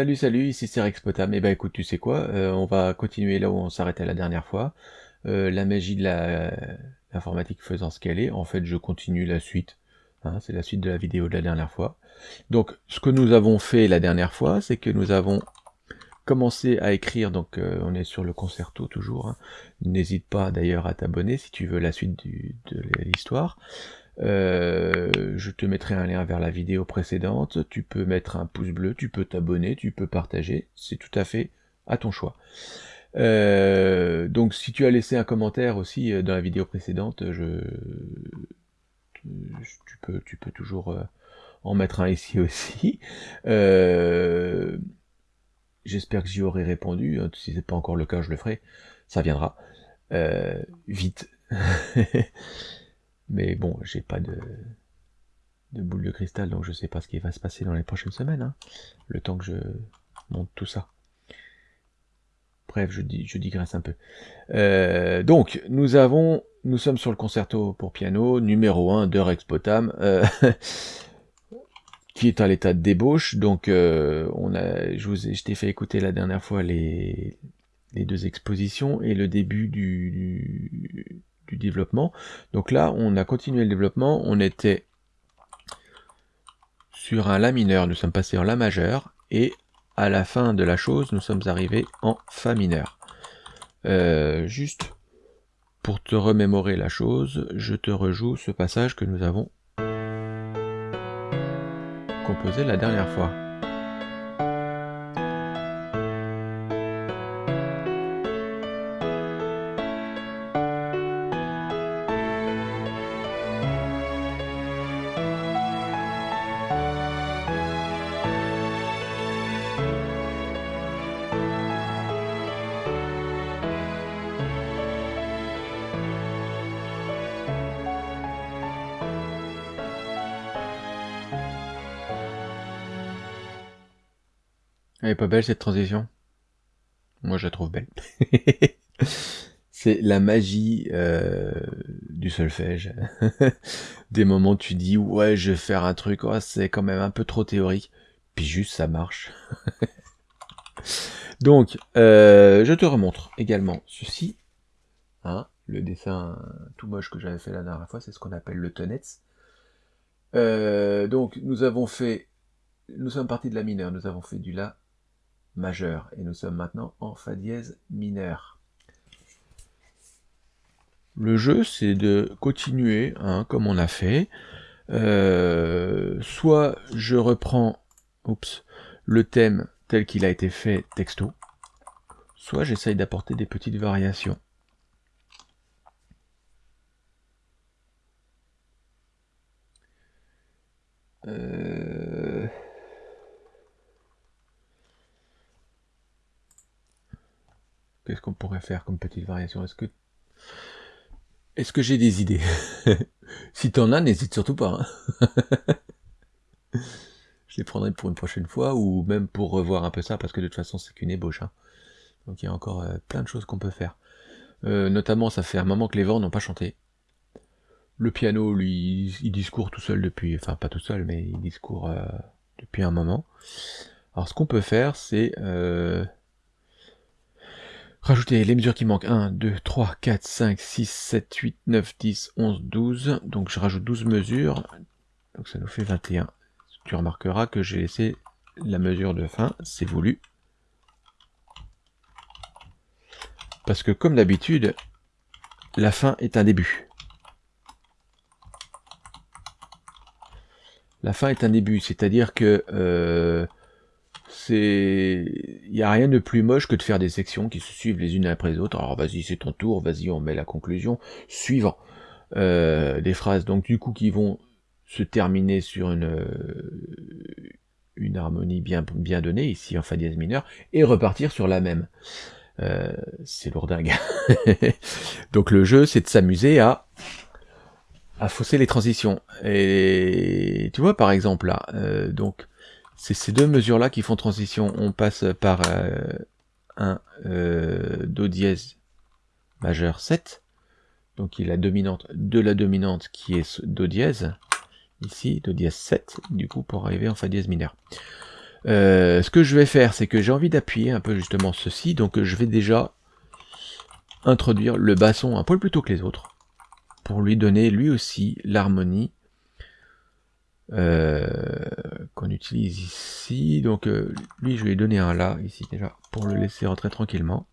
Salut, salut, ici c'est Rex Potam. Eh ben écoute, tu sais quoi, euh, on va continuer là où on s'arrêtait la dernière fois. Euh, la magie de la- l'informatique faisant ce qu'elle est, en fait je continue la suite. Hein, c'est la suite de la vidéo de la dernière fois. Donc ce que nous avons fait la dernière fois, c'est que nous avons commencé à écrire, donc euh, on est sur le concerto toujours. hein. N'hésite pas d'ailleurs à t'abonner si tu veux la suite de l'histoire. Euh, je te mettrai un lien vers la vidéo précédente. Tu peux mettre un pouce bleu, tu peux t'abonner, tu peux partager. C'est tout à fait à ton choix. Euh, donc si tu as laissé un commentaire aussi euh, dans la vidéo précédente, tu, peux, toujours en mettre un ici aussi. J'espère que j'y aurai répondu. Si c'est pas encore le cas, je le ferai. Ça viendra. Vite. Mais bon, j'ai pas de, de boule de cristal, donc je sais pas ce qui va se passer dans les prochaines semaines. hein. le temps que je monte tout ça. Bref, je, dis, je digresse un peu. Euh, donc, nous avons, nous sommes sur le concerto pour piano numéro 1 de Rex Potam, euh, qui est à l'état de débauche. Donc, euh, on a, je vous ai, je t'ai fait écouter la dernière fois les, les deux expositions et le début du, du, développement. Donc là, on a continué le développement. On était sur un La mineur, nous sommes passés en La majeur, et à la fin de la chose, nous sommes arrivés en Fa mineur. Euh, juste pour te remémorer la chose, je te rejoue ce passage que nous avons composé la dernière fois. Elle est pas belle cette transition? Moi je la trouve belle. c'est la magie euh, du solfège. Des moments tu dis ouais je vais faire un truc, oh, c'est quand même un peu trop théorique, puis juste ça marche. Donc euh, je te remontre également ceci. Hein, le dessin tout moche que j'avais fait la dernière fois, c'est ce qu'on appelle le tonetz. Euh, donc nous avons fait, nous sommes partis de la mineure, nous avons fait du la majeur et nous sommes maintenant en fa dièse mineur. Le jeu c'est de continuer hein, comme on a fait. Euh, soit je reprends oups, le thème tel qu'il a été fait texto, soit j'essaye d'apporter des petites variations. Euh... Qu'est-ce qu'on pourrait faire comme petite variation? Est-ce que est-ce que j'ai des idées? Si t'en as, n'hésite surtout pas. hein. Je les prendrai pour une prochaine fois ou même pour revoir un peu ça parce que de toute façon c'est qu'une ébauche. hein. Donc il y a encore euh, plein de choses qu'on peut faire. Euh, notamment, ça fait un moment que les vents n'ont pas chanté. Le piano, lui, il discourt tout seul depuis, enfin pas tout seul, mais il discourt euh, depuis un moment. Alors ce qu'on peut faire, c'est rajouter les mesures qui manquent. 1, 2, 3, 4, 5, 6, 7, 8, 9, 10, 11, 12. Donc je rajoute 12 mesures. Donc ça nous fait 21. Tu remarqueras que j'ai laissé la mesure de fin, c'est voulu. Parce que comme d'habitude, la fin est un début. La fin est un début, c'est-à-dire que euh, c'est, il n'y a rien de plus moche que de faire des sections qui se suivent les unes après les autres. Alors vas-y, c'est ton tour, vas-y, on met la conclusion. Suivant euh, des phrases, donc du coup qui vont se terminer sur une euh, une harmonie bien bien donnée ici en fa dièse mineur et repartir sur la même. Euh, c'est lourdingue. donc le jeu, c'est de s'amuser à à fausser les transitions. Et tu vois, par exemple, là, euh, donc, c'est ces deux mesures-là qui font transition. On passe par euh, un Do dièse majeur 7, donc il est la dominante de la dominante qui est Do dièse, ici, Do dièse 7, du coup, pour arriver en Fa dièse mineur. Euh, ce que je vais faire, c'est que j'ai envie d'appuyer un peu justement ceci, donc je vais déjà introduire le basson un poil plus tôt que les autres, pour lui donner lui aussi l'harmonie euh, qu'on utilise ici. Donc euh, lui, je vais lui donner un là, ici déjà, pour le laisser rentrer tranquillement.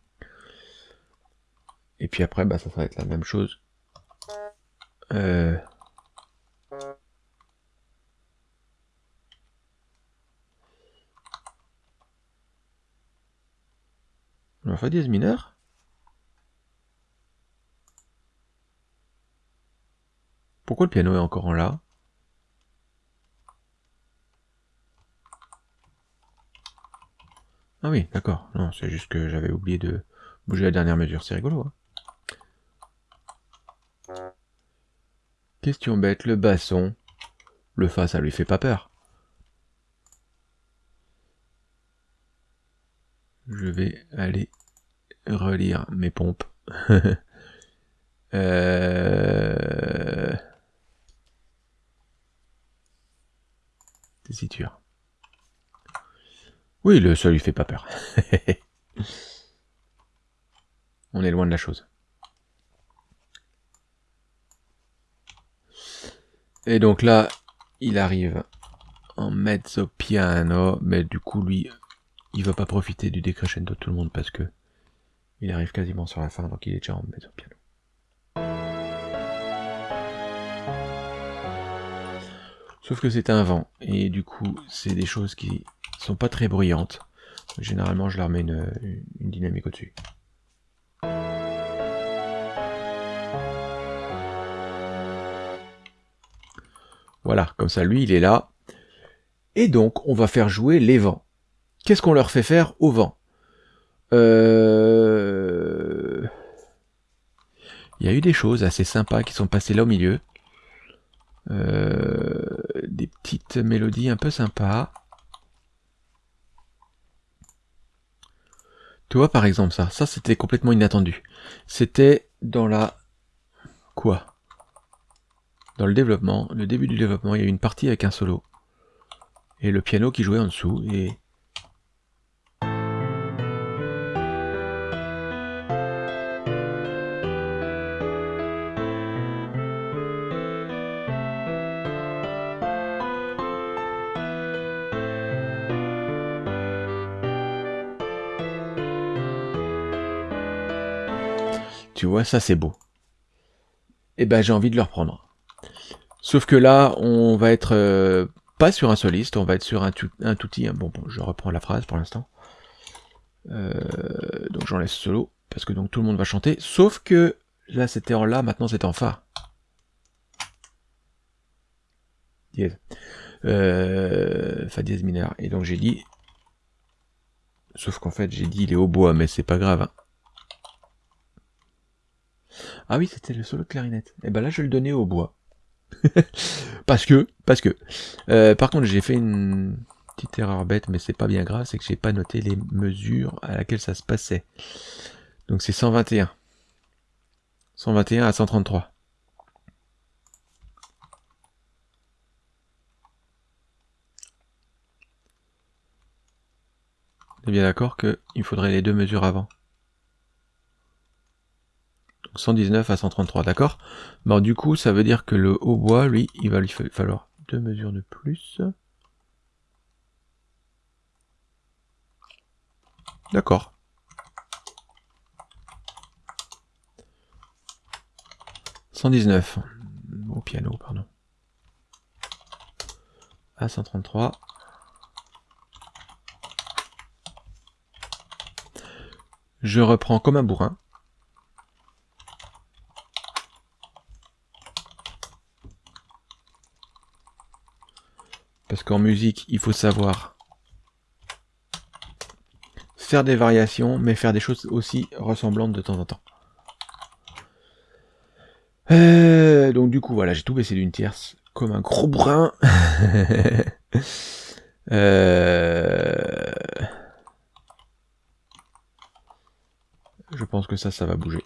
Et puis après, bah, ça va être la même chose. Euh, Fa dièse mineur Pourquoi le piano est encore en La? Ah oui, d'accord. Non, c'est juste que j'avais oublié de bouger la dernière mesure. C'est rigolo. Hein Question bête, le basson. Le fa, ça lui fait pas peur. Je vais aller relire mes pompes. euh... Tessiture. Oui, le sol lui fait pas peur. On est loin de la chose. Et donc là, il arrive en mezzo piano, mais du coup lui, il va pas profiter du décrescendo de tout le monde parce que il arrive quasiment sur la fin, donc il est déjà en mezzo piano. Sauf que c'est un vent, et du coup, c'est des choses qui sont pas très bruyantes. Généralement, je leur mets une, une dynamique au-dessus. Voilà, comme ça, lui, il est là. Et donc, on va faire jouer les vents. Qu'est-ce qu'on leur fait faire au vent? Euh... Il y a eu des choses assez sympas qui sont passées là au milieu. Euh, des petites mélodies un peu sympas. Tu vois par exemple ça, ça c'était complètement inattendu. C'était dans la... Quoi? Dans le développement, le début du développement, il y a eu une partie avec un solo. Et le piano qui jouait en dessous, et Ça c'est beau. Et eh ben j'ai envie de le reprendre. Sauf que là, on va être euh, pas sur un soliste, on va être sur un, un touti. Hein. Bon, bon, je reprends la phrase pour l'instant. Euh, donc j'en laisse solo, parce que donc tout le monde va chanter. Sauf que là c'était en la, maintenant c'est en fa. Dièse. Euh, fa dièse mineur. Et donc j'ai dit... Sauf qu'en fait j'ai dit il est au bois, mais c'est pas grave. Hein. Ah oui, c'était le solo de clarinette. Et eh ben là, je le donner au bois. parce que, parce que. Euh, par contre, j'ai fait une petite erreur bête, mais c'est pas bien grave, c'est que j'ai pas noté les mesures à laquelle ça se passait. Donc c'est 121. 121 à 133. On est bien d'accord qu'il faudrait les deux mesures avant. 119 à 133, d'accord? Bon, du coup, ça veut dire que le hautbois, lui, il va lui falloir deux mesures de plus. D'accord. « 119. Au piano, pardon. À 133. Je reprends comme un bourrin. Qu'en musique, il faut savoir faire des variations, mais faire des choses aussi ressemblantes de temps en temps. Euh, donc du coup, voilà, j'ai tout baissé d'une tierce, comme un gros brin. Euh, je pense que ça, ça va bouger.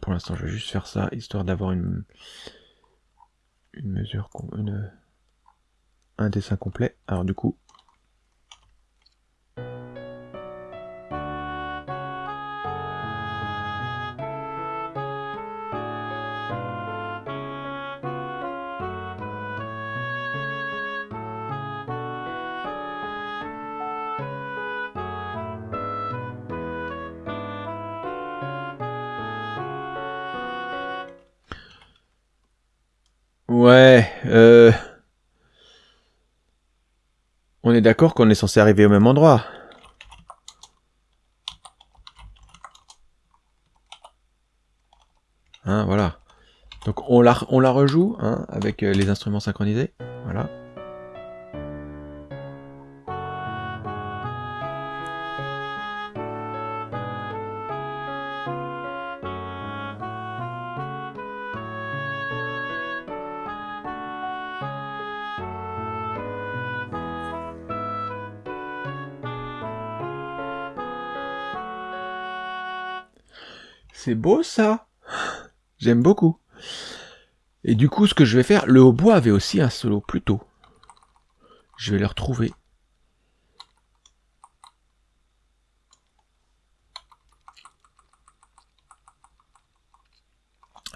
Pour l'instant, je vais juste faire ça, histoire d'avoir une, une mesure, un dessin complet. Alors du coup, Ouais, euh... On est d'accord qu'on est censé arriver au même endroit. Hein, voilà. Donc on la, on la rejoue hein, avec euh, les instruments synchronisés. Voilà. Beau ça J'aime beaucoup. Et du coup, ce que je vais faire, le hautbois avait aussi un solo plus tôt. Je vais le retrouver.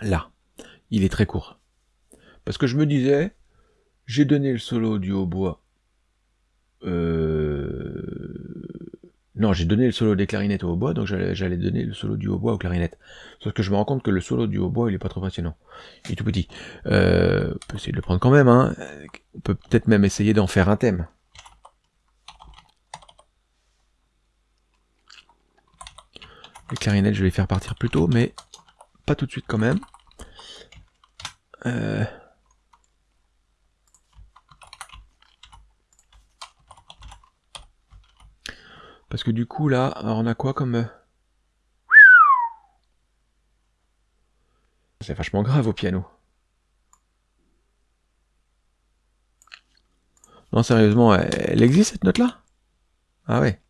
Là. Il est très court. Parce que je me disais, j'ai donné le solo du hautbois. Euh, non, j'ai donné le solo des clarinettes au hautbois, donc j'allais donner le solo du hautbois aux clarinettes. Sauf que je me rends compte que le solo du hautbois, il est pas trop passionnant. Il est tout petit. Euh, on peut essayer de le prendre quand même, hein. On peut peut-être même essayer d'en faire un thème. Les clarinettes, je vais les faire partir plus tôt, mais pas tout de suite quand même. Euh... Parce que du coup, là, on a quoi comme... Euh, C'est vachement grave au piano. Non, sérieusement, elle existe cette note-là? Ah ouais.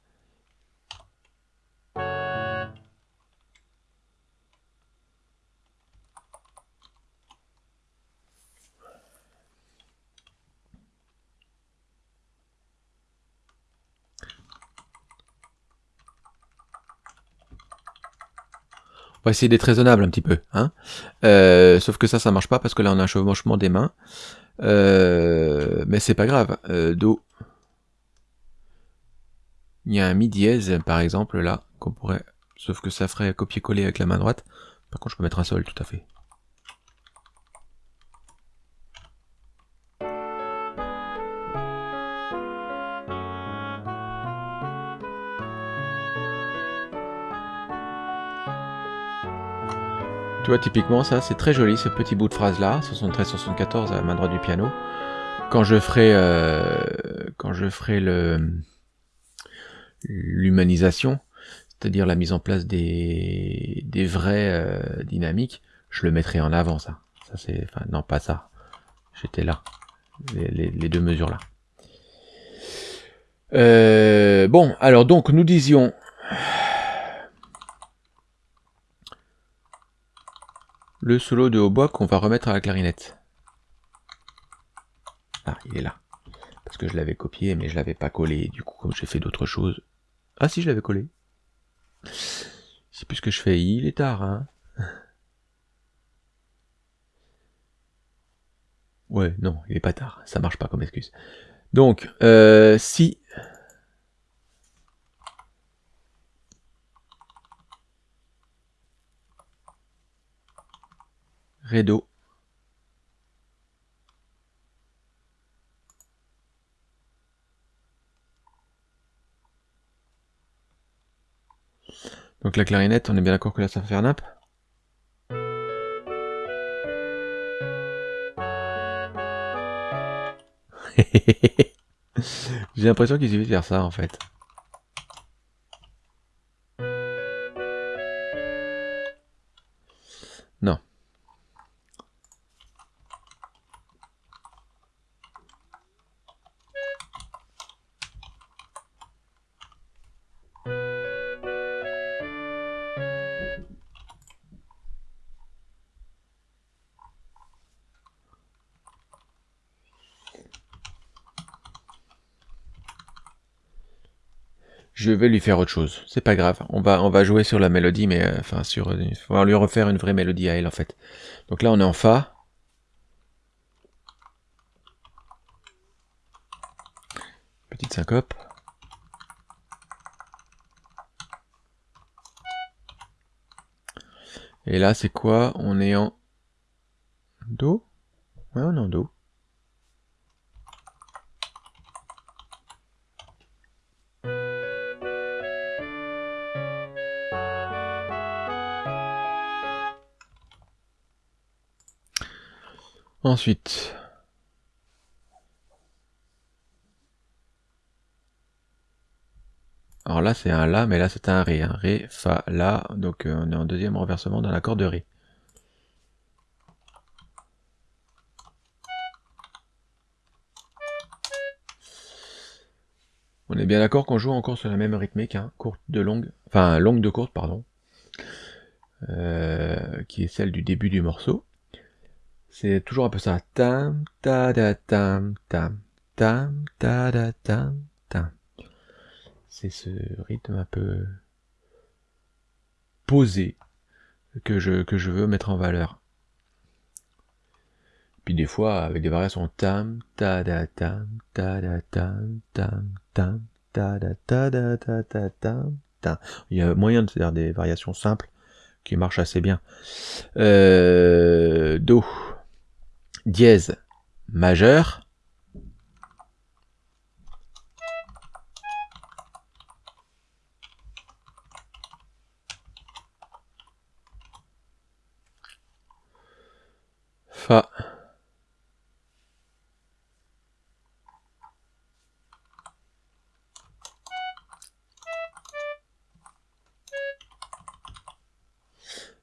On va essayer d'être raisonnable un petit peu. Hein euh, sauf que ça, ça marche pas parce que là, on a un chevauchement des mains. Euh, mais c'est pas grave. Euh, Do. Il y a un Mi dièse, par exemple, là, qu'on pourrait... Sauf que ça ferait copier-coller avec la main droite. Par contre, je peux mettre un Sol, tout à fait. Vois, typiquement, ça, c'est très joli, ce petit bout de phrase-là, 73-74 à main droite du piano. Quand je ferai, euh, quand je ferai le l'humanisation, c'est-à-dire la mise en place des, des vraies euh, dynamiques, je le mettrai en avant, ça. Ça, c'est, enfin, non, pas ça. J'étais là. Les, deux mesures là. Euh, bon, alors donc, nous disions le solo de hautbois qu'on va remettre à la clarinette. Ah, il est là. Parce que je l'avais copié, mais je l'avais pas collé. Du coup, comme j'ai fait d'autres choses... Ah si, je l'avais collé. C'est plus que je fais. Il est tard, hein. Ouais, non, il est pas tard. Ça marche pas comme excuse. Donc, euh, si Donc la clarinette, on est bien d'accord que là ça va faire nappe J'ai l'impression qu'il suffit de faire ça en fait. Je vais lui faire autre chose. C'est pas grave. On va, on va jouer sur la mélodie, mais euh, enfin sur, il va lui refaire une vraie mélodie à elle en fait. Donc là, on est en fa. Petite syncope. Et là, c'est quoi? On est en Do? Ouais, on est en Do. Ensuite, alors là c'est un La, mais là c'est un Ré, un Ré, Fa, La, donc euh, on est en deuxième renversement dans l'accord de Ré. On est bien d'accord qu'on joue encore sur la même rythmique, hein, courte de longue, enfin longue de courte, pardon, euh, qui est celle du début du morceau. C'est toujours un peu ça. Tam, ta, da, tam, tam, tam, ta, da, tam, tam. C'est ce rythme un peu posé que je, que je veux mettre en valeur. Puis des fois, avec des variations tam, ta, da, tam, ta, da, tam, tam, tam, ta, da, ta, da, ta, ta, tam, tam. Il y a moyen de faire des variations simples qui marchent assez bien. Euh, do dièse majeur, Fa.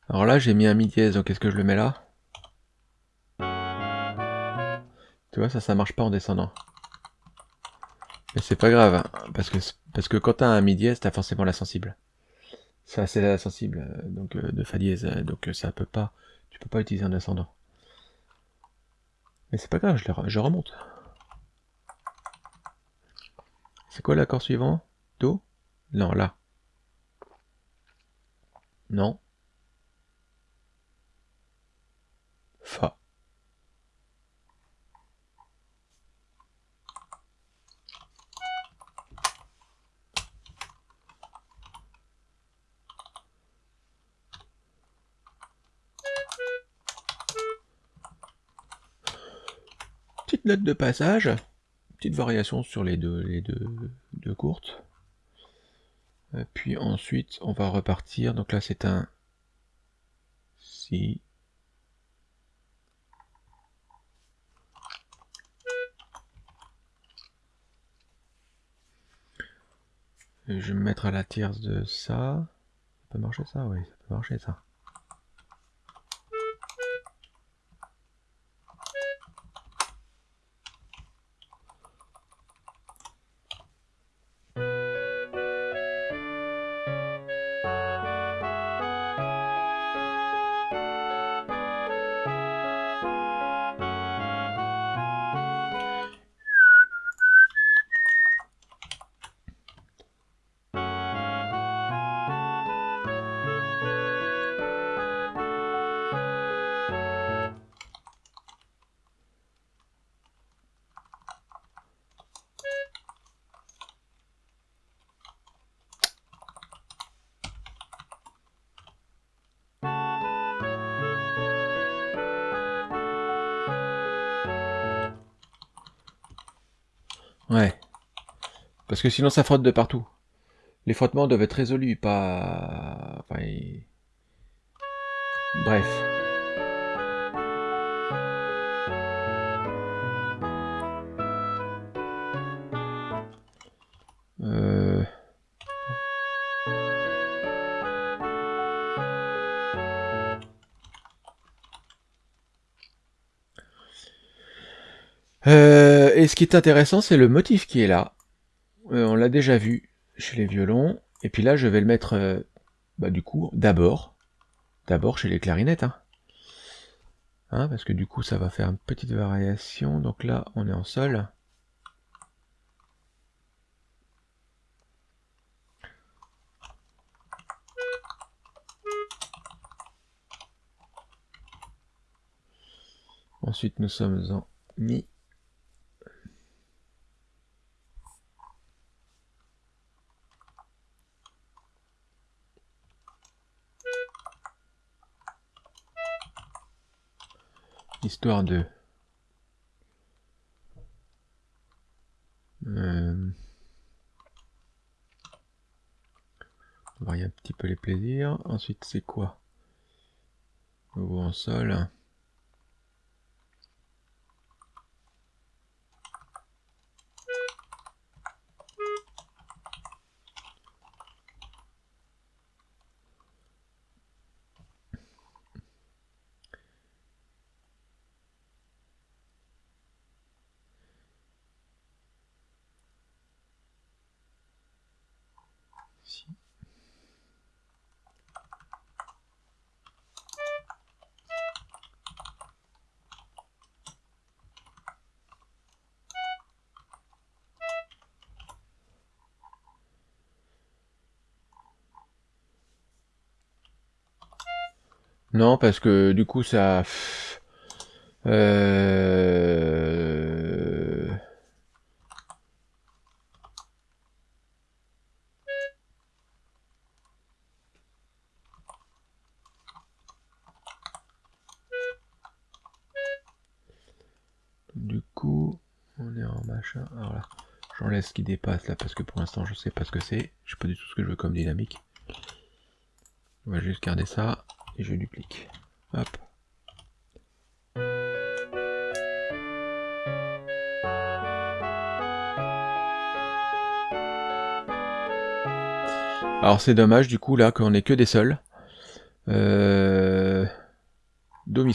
Alors là, j'ai mis un mi dièse, donc est-ce que je le mets là? Tu vois, ça, ça marche pas en descendant. Mais c'est pas grave, hein, parce que parce que quand t'as un mi dièse, t'as forcément la sensible. Ça, c'est la sensible, euh, donc euh, de fa dièse, euh, donc ça peut pas, tu peux pas utiliser un descendant. Mais c'est pas grave, je, je remonte. C'est quoi l'accord suivant? Do? Non, là. Non. Fa. Petite note de passage, petite variation sur les deux, les deux, courtes. puis ensuite, on va repartir. Donc là, c'est un si. je vais me mettre à la tierce de ça. Ça peut marcher ça? Oui, ça peut marcher ça. Parce que sinon ça frotte de partout. Les frottements doivent être résolus, pas... Bref. Euh... Euh, et ce qui est intéressant, c'est le motif qui est là. Euh, on l'a déjà vu chez les violons. Et puis là, je vais le mettre, euh, bah, du coup, d'abord. D'abord chez les clarinettes. Hein. Hein, parce que du coup, ça va faire une petite variation. Donc là, on est en sol. Ensuite, nous sommes en Mi. Histoire de... Euh, un petit peu les plaisirs. Ensuite, c'est quoi? Nouveau en sol. Non, parce que du coup, ça... Euh... Du coup, on est en machin. Alors là, ce qui dépasse là parce que pour l'instant je sais pas ce que c'est. Je sais pas du tout ce que je veux comme dynamique. On va juste garder ça et je duplique. Hop. Alors c'est dommage du coup là qu'on ait que des sols. Euh... Do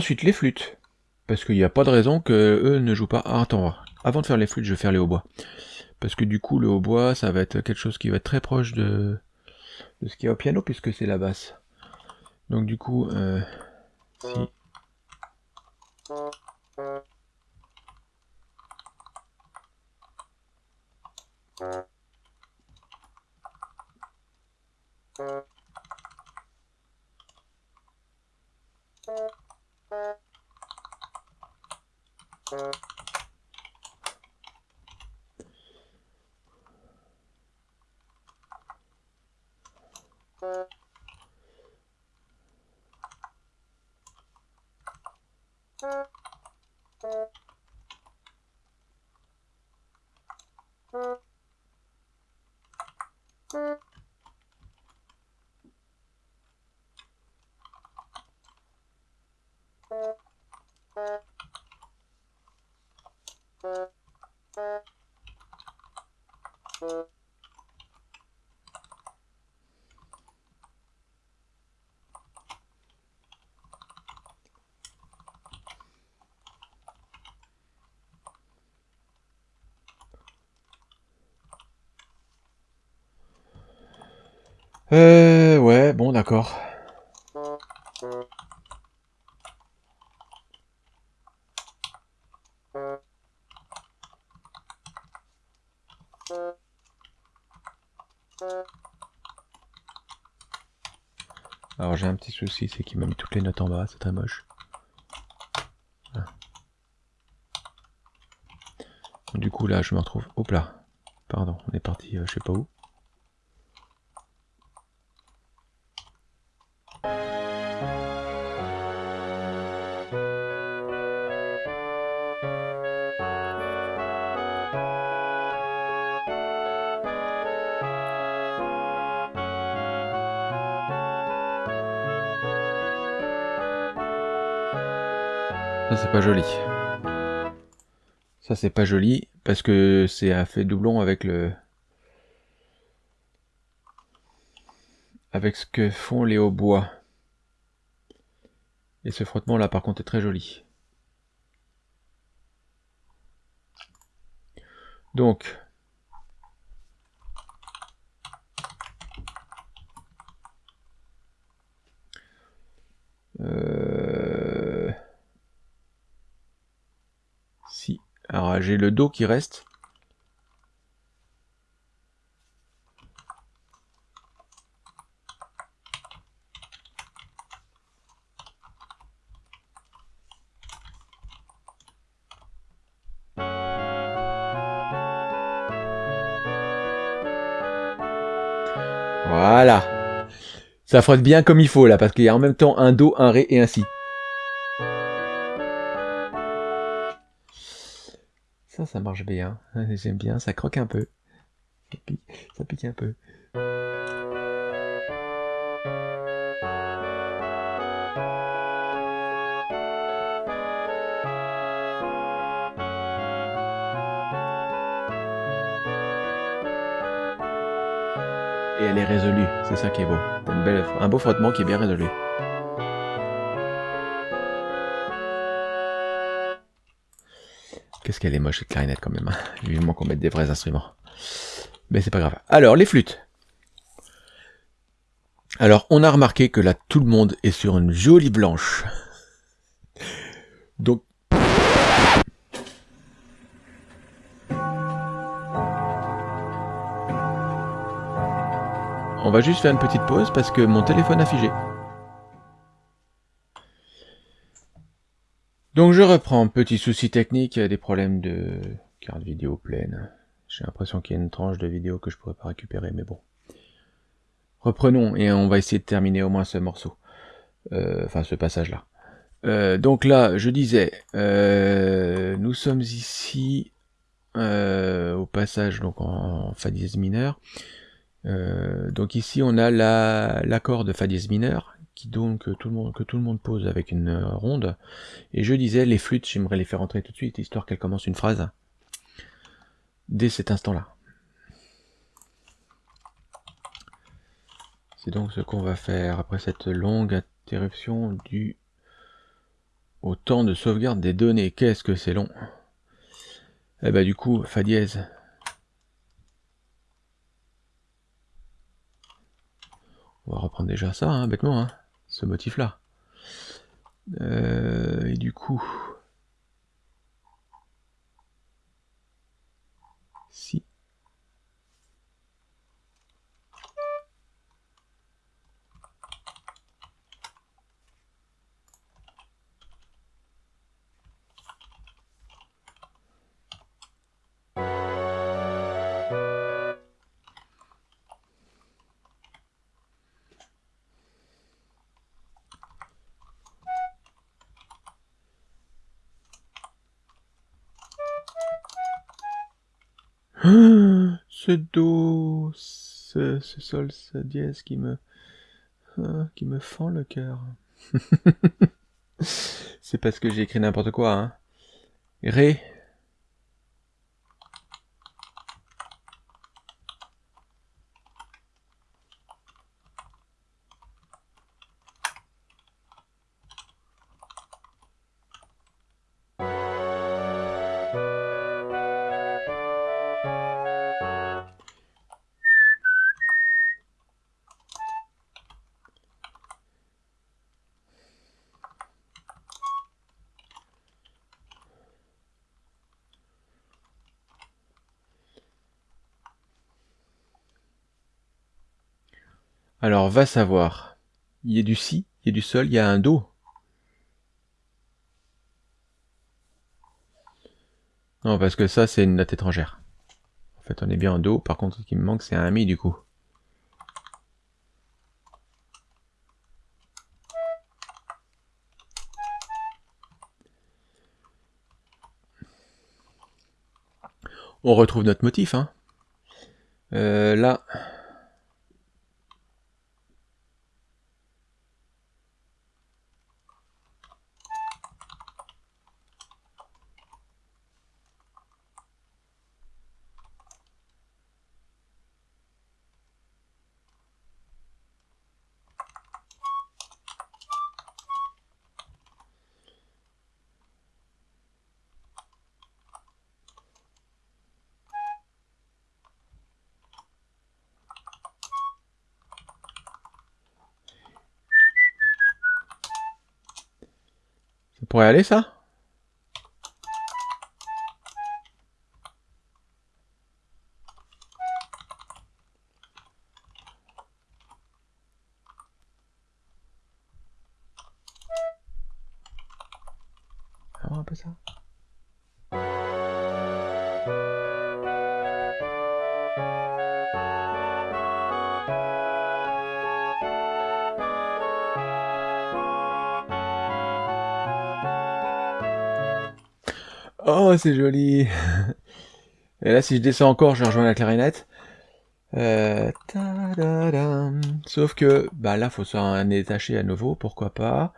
ensuite les flûtes. Parce qu'il n'y a pas de raison que eux ne jouent pas. Ah, attends, avant de faire les flûtes, je vais faire les hautbois. Parce que du coup le hautbois, ça va être quelque chose qui va être très proche de, ce qu'il y a au piano, puisque c'est la basse. Donc du coup, euh, Euh, ouais, bon, d'accord. Alors j'ai un petit souci, c'est qu'il m'a mis toutes les notes en bas, c'est très moche. Du coup là je me retrouve... Hop là Pardon, on est parti euh, je sais pas où. C'est pas joli parce que c'est un fait doublon avec le avec ce que font les hautbois. Et ce frottement là par contre est très joli. Donc euh, Si. Alors j'ai le dos qui reste. Voilà. Ça frotte bien comme il faut là, parce qu'il y a en même temps un Do, un Ré et un Si. Ça, marche bien. J'aime bien, ça croque un peu. Ça pique, un peu. Et elle est résolue, c'est ça qui est beau. Une un beau frottement qui est bien résolu. Qu'elle est moche cette clarinette quand même. Hein. Vivement qu'on mette des vrais instruments. Mais c'est pas grave. Alors, les flûtes. Alors, on a remarqué que là, tout le monde est sur une jolie blanche. Donc, On va juste faire une petite pause parce que mon téléphone a figé. Donc je reprends, petit souci technique, des problèmes de carte vidéo pleine. J'ai l'impression qu'il y a une tranche de vidéo que je pourrais pas récupérer, mais bon. Reprenons et on va essayer de terminer au moins ce morceau. Euh, enfin ce passage-là. Euh, donc là, je disais, euh, nous sommes ici au passage donc en fa dièse mineur. Euh, donc ici on a l'accord de fa dièse mineur donc tout le monde que tout le monde pose avec une euh, ronde. Et je disais les flûtes, j'aimerais les faire entrer tout de suite histoire qu'elles commencent une phrase dès cet instant-là. C'est donc ce qu'on va faire après cette longue interruption du au temps de sauvegarde des données. Qu'est-ce que c'est long Et eh ben, du coup, Fa dièse On va reprendre déjà ça, hein, bêtement, hein, ce motif-là. Euh, et du coup... sol, ce dièse qui me, hein, qui me fend le cœur. C'est parce que j'ai écrit n'importe quoi, hein. Ré, Alors, va savoir. Il y a du si, il y a du sol, il y a un do. Non, parce que ça, c'est une note étrangère. En fait, on est bien en do. Par contre, ce qui me manque, c'est un mi, du coup. On retrouve notre motif, hein. Euh, là... pourrait aller ça? C'est joli Et là, si je descends encore, je rejoins la clarinette. Euh, Sauf que, bah là, faut s'en détacher à nouveau, pourquoi pas.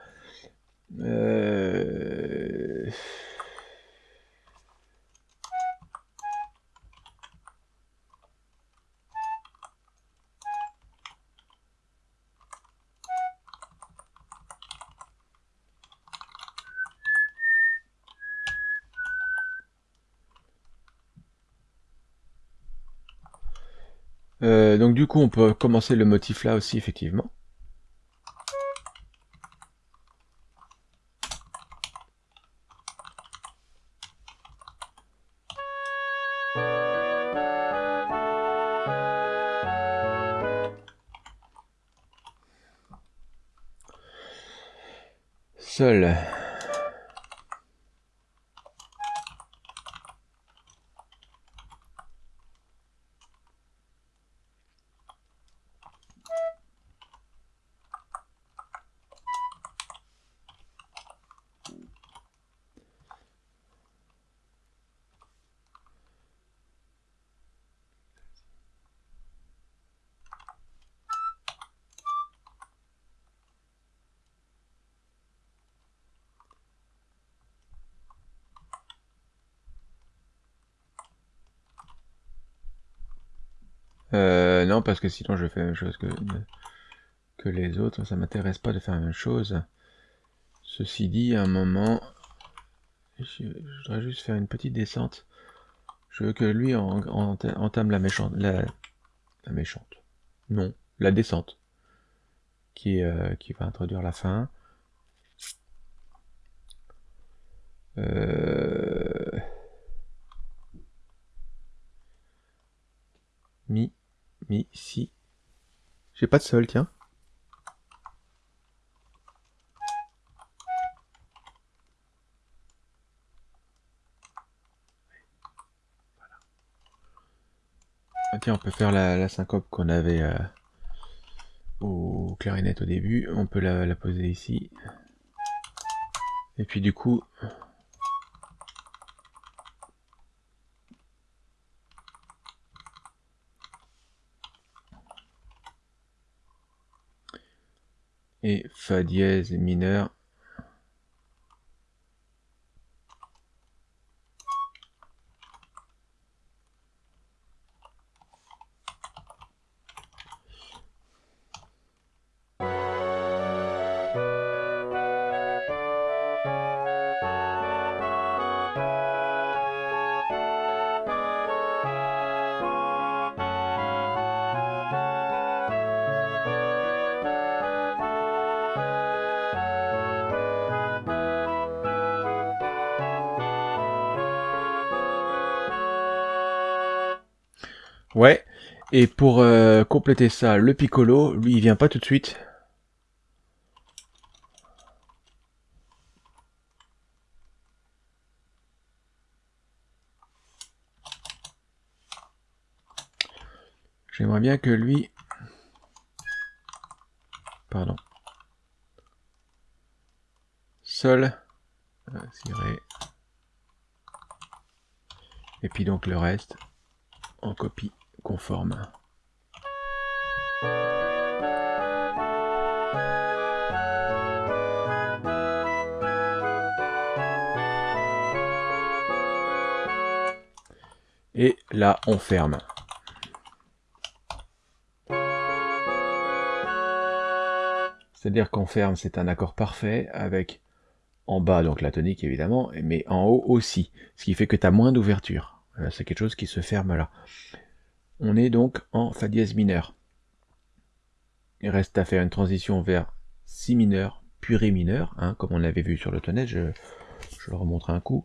Euh, donc du coup, on peut commencer le motif là aussi, effectivement. Seul. Euh, non, parce que sinon je fais la même chose que, les autres. Ça m'intéresse pas de faire la même chose. Ceci dit, à un moment, je, voudrais juste faire une petite descente. Je veux que lui entame la méchante. La, la, méchante. Non, la descente. Qui, euh, qui va introduire la fin. Euh... Mi. Mi, si. J'ai pas de sol, tiens. Ah, tiens, on peut faire la, syncope qu'on avait euh, au clarinette au début. On peut la, la poser ici. Et puis du coup, et Fa dièse mineur Et pour euh, compléter ça, le piccolo, lui, il vient pas tout de suite. J'aimerais bien que lui... Pardon. Sol. Et puis donc le reste en copie conforme. Et là, on ferme. C'est-à-dire qu'on ferme, c'est un accord parfait avec en bas, donc la tonique évidemment, mais en haut aussi. Ce qui fait que tu as moins d'ouverture. C'est quelque chose qui se ferme là. On est donc en Fa dièse mineur. Il reste à faire une transition vers Si mineur, puis mineur, hein, comme on avait vu sur l'automne, je, je le remontre un coup.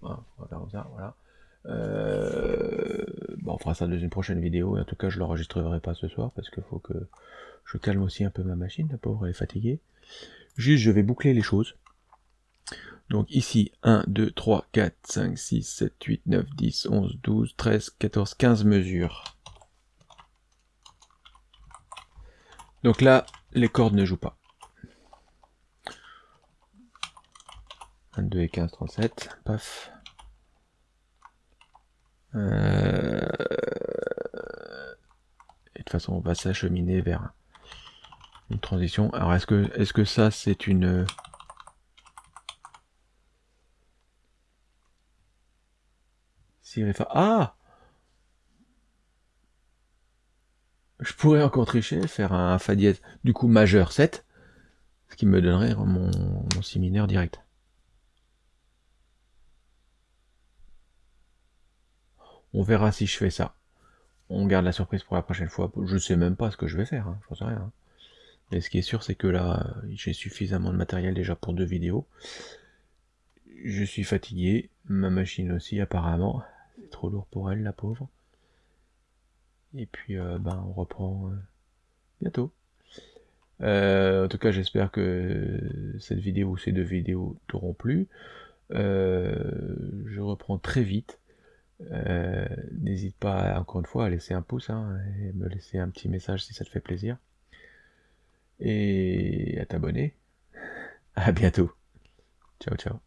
Voilà, voilà. Euh, bon, on fera ça dans une prochaine vidéo, et en tout cas je l'enregistrerai pas ce soir, parce qu'il faut que je calme aussi un peu ma machine, la pauvre est fatiguée. Juste, je vais boucler les choses. Donc ici, 1, 2, 3, 4, 5, 6, 7, 8, 9, 10, 11, 12, 13, 14, 15 mesures. Donc là, les cordes ne jouent pas. 22 et 15, 37, paf. Euh, et de toute façon, on va s'acheminer vers une transition. Alors, est-ce que, est -ce que ça, c'est une... Ah Je pourrais encore tricher, faire un Fa dièse, du coup majeur 7, ce qui me donnerait mon, si mineur direct. On verra si je fais ça. On garde la surprise pour la prochaine fois. Je sais même pas ce que je vais faire, hein, j'en sais rien. Mais ce qui est sûr, c'est que là, j'ai suffisamment de matériel déjà pour deux vidéos. Je suis fatigué, ma machine aussi apparemment trop lourd pour elle, la pauvre. Et puis, euh, ben, on reprend euh, bientôt. Euh, en tout cas, j'espère que cette vidéo ou ces deux vidéos t'auront plu. je reprends très vite. N'hésite pas, encore une fois, à laisser un pouce hein, et me laisser un petit message si ça te fait plaisir. Et à t'abonner. À bientôt. Ciao, ciao.